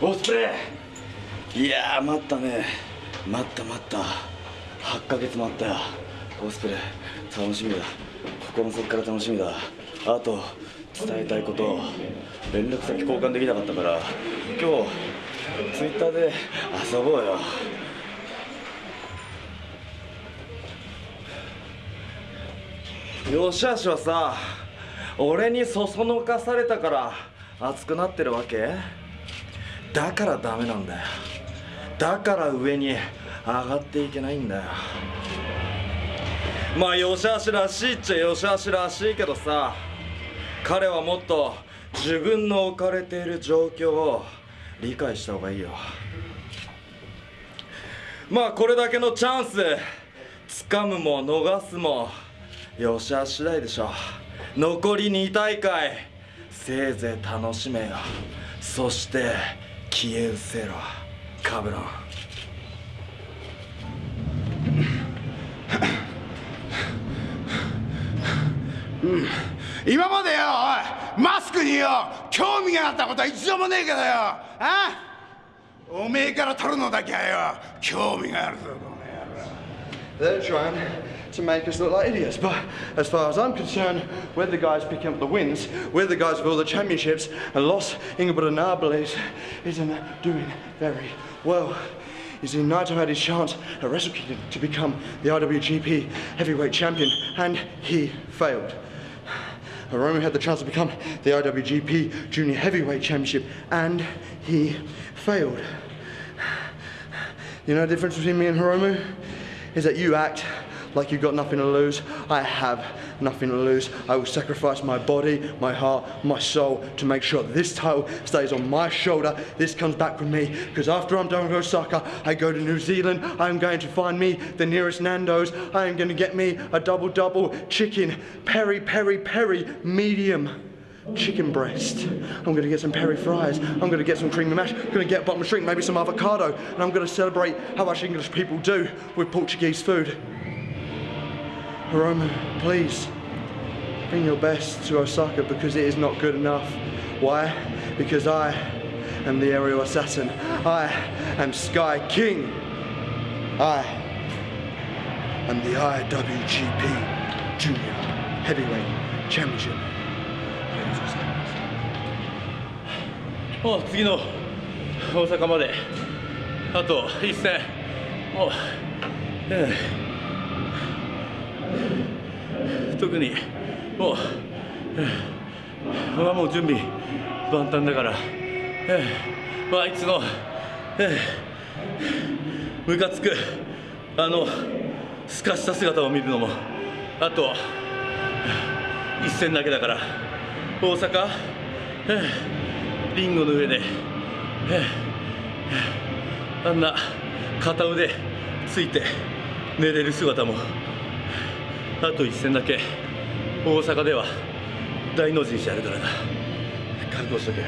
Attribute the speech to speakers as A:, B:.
A: オスプレ。イいやー待ったね。待った待った。8ヶ月待ったよ。オスプレ。イ楽しみだ。心の底から楽しみだ。あと伝えたいこと。連絡先交換できなかったから。今日ツイッターで遊ぼうよ。よしあしはさ。俺にそそのかされたから熱くなってるわけ？だからダメなんだよ。だから上に上がっていけないんだよ。まあよしあしらしいっちゃよしあしらしいけどさ。彼はもっと自分の置かれている状況を理解した方がいいよ。まあこれだけのチャンス掴むも逃すもよしあし次第でしょ。残り2大会せいぜい楽しめよ。そして消え失せろカブロン。
B: 今までよおいマスクによ興味があったことは一度もねえけどよ。あおめえから取るのだけはよ興味があるぞ
C: They're trying to make us look like idiots. But as far as I'm concerned, we're the guys picking up the wins. We're the guys with all the championships. And Los Ingeborg isn't doing very well. You see, Naito had his chance at Wrestle Kingdom to become the IWGP Heavyweight Champion, and he failed. Hiromu had the chance to become the IWGP Junior Heavyweight Championship, and he failed. You know the difference between me and Hiromu? Is that you act like you've got nothing to lose. I have nothing to lose. I will sacrifice my body, my heart, my soul to make sure this title stays on my shoulder. This comes back from me because after I'm done with Osaka, I go to New Zealand. I'm going to find me the nearest Nando's. I am going to get me a double double chicken, peri peri peri medium chicken breast. I'm gonna get some peri fries. I'm gonna get some creamy mash. I'm gonna get bottom drink, maybe some avocado, and I'm gonna celebrate how much English people do with Portuguese food. Hiromu, please bring your best to Osaka because it is not good enough. Why? Because I am the aerial assassin. I am Sky King. I am the IWGP Junior Heavyweight Championship.
D: もう次の大阪まであと一戦。もう、ええ特にもう、ええまあもう準備万端だから、ええまあ、いつの、ええムカつくあのすかした姿を見るのもあと一戦だけだから。大阪、リンゴの上で、あんな片腕ついて寝れる姿も。あと一戦だけ。大阪では大の字にしてやるからな。覚悟しとけよ。